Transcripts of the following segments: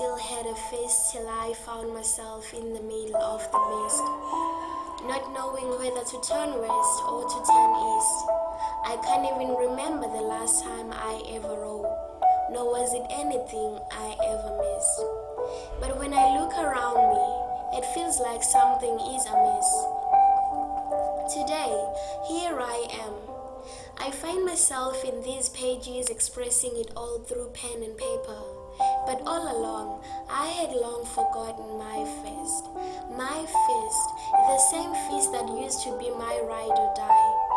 still had a face till I found myself in the middle of the mist, not knowing whether to turn west or to turn east. I can't even remember the last time I ever wrote, nor was it anything I ever missed. But when I look around me, it feels like something is amiss. Today, here I am. I find myself in these pages expressing it all through pen and paper. But all along, I had long forgotten my fist. My fist, the same fist that used to be my ride or die.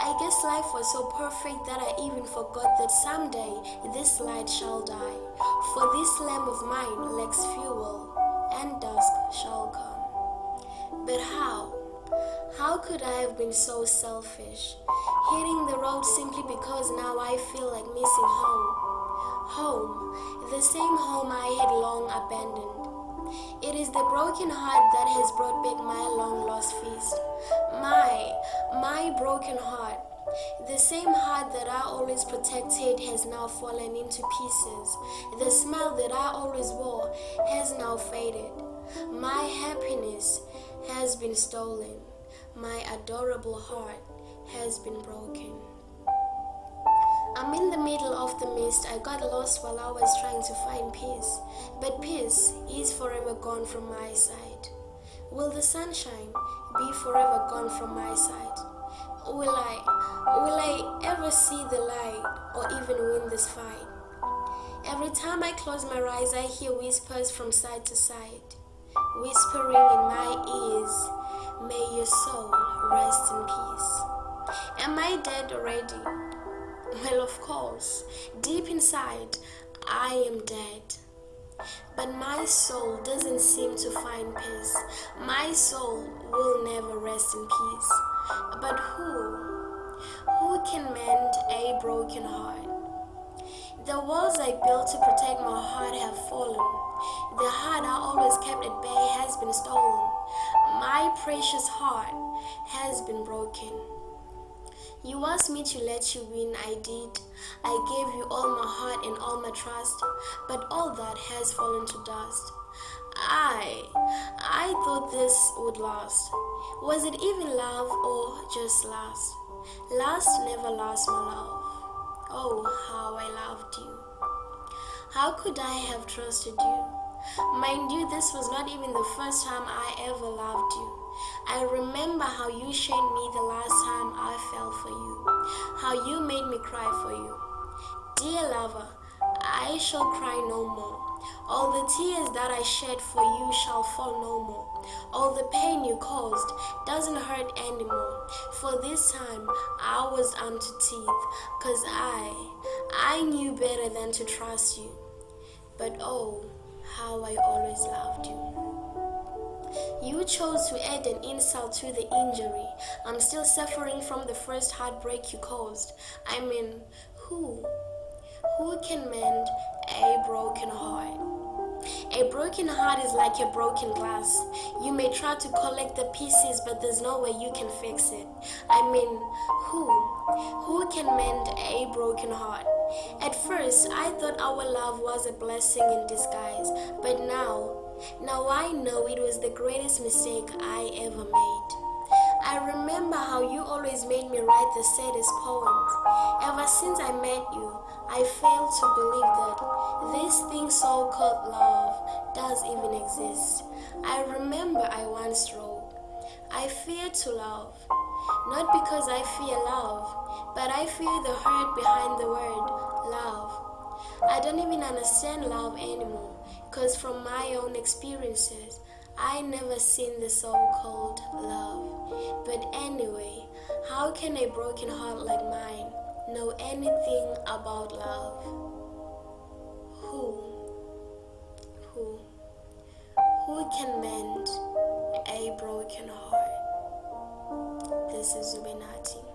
I guess life was so perfect that I even forgot that someday this light shall die. For this lamp of mine lacks fuel, and dusk shall come. But how? How could I have been so selfish? Hitting the road simply because now I feel like missing home. Home, the same home I had long abandoned. It is the broken heart that has brought back my long lost feast. My, my broken heart. The same heart that I always protected has now fallen into pieces. The smile that I always wore has now faded. My happiness has been stolen my adorable heart has been broken. I'm in the middle of the mist. I got lost while I was trying to find peace. But peace is forever gone from my side. Will the sunshine be forever gone from my side? Will I will I ever see the light or even win this fight? Every time I close my eyes I hear whispers from side to side, whispering in my ears May your soul rest in peace. Am I dead already? Well, of course, deep inside, I am dead. But my soul doesn't seem to find peace. My soul will never rest in peace. But who? Who can mend a broken heart? The walls I built to protect my heart have fallen. The heart I always kept at bay has been stolen. My precious heart has been broken. You asked me to let you win, I did. I gave you all my heart and all my trust, but all that has fallen to dust. I, I thought this would last. Was it even love or just lust? Lust never lasts, my love. Oh, how I loved you. How could I have trusted you? Mind you, this was not even the first time I ever loved you. I remember how you shamed me the last time I fell for you, how you made me cry for you. Dear lover, I shall cry no more. All the tears that I shed for you shall fall no more. All the pain you caused doesn't hurt anymore. For this time I was armed to teeth, cause I, I knew better than to trust you. But oh, how I always loved you. You chose to add an insult to the injury. I'm still suffering from the first heartbreak you caused. I mean, who? Who can mend a broken heart? A broken heart is like a broken glass. You may try to collect the pieces, but there's no way you can fix it. I mean, who? Who can mend a broken heart? At first, I thought our love was a blessing in disguise, but now, now I know it was the greatest mistake I ever made. I remember how you always made me write the saddest poems. Ever since I met you, I failed to believe that this thing so-called love does even exist. I remember I once wrote, I fear to love, not because I fear love, but I fear the hurt behind the word love. I don't even understand love anymore, cause from my own experiences, I never seen the so-called love. But anyway, how can a broken heart like mine know anything about love? Who? Who? Who can mend a broken heart? This is Zubinati.